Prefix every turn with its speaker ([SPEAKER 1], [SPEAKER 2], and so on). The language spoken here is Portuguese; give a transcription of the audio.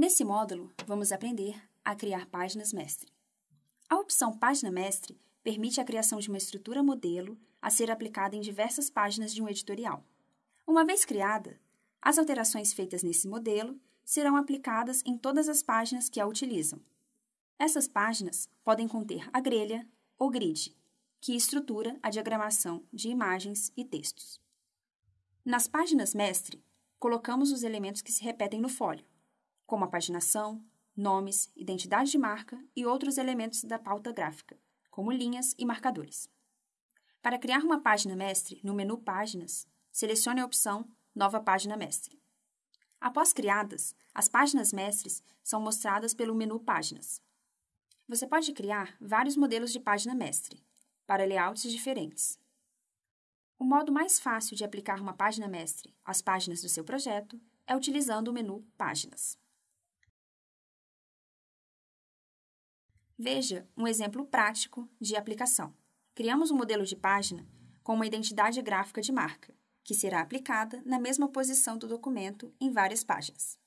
[SPEAKER 1] Nesse módulo, vamos aprender a criar páginas mestre. A opção Página Mestre permite a criação de uma estrutura modelo a ser aplicada em diversas páginas de um editorial. Uma vez criada, as alterações feitas nesse modelo serão aplicadas em todas as páginas que a utilizam. Essas páginas podem conter a grelha ou grid, que estrutura a diagramação de imagens e textos. Nas páginas mestre, colocamos os elementos que se repetem no folho, como a paginação, nomes, identidade de marca e outros elementos da pauta gráfica, como linhas e marcadores. Para criar uma página mestre, no menu Páginas, selecione a opção Nova Página Mestre. Após criadas, as páginas mestres são mostradas pelo menu Páginas. Você pode criar vários modelos de página mestre, para layouts diferentes. O modo mais fácil de aplicar uma página mestre às páginas do seu projeto é utilizando o menu Páginas. Veja um exemplo prático de aplicação. Criamos um modelo de página com uma identidade gráfica de marca, que será aplicada na mesma posição do documento em várias páginas.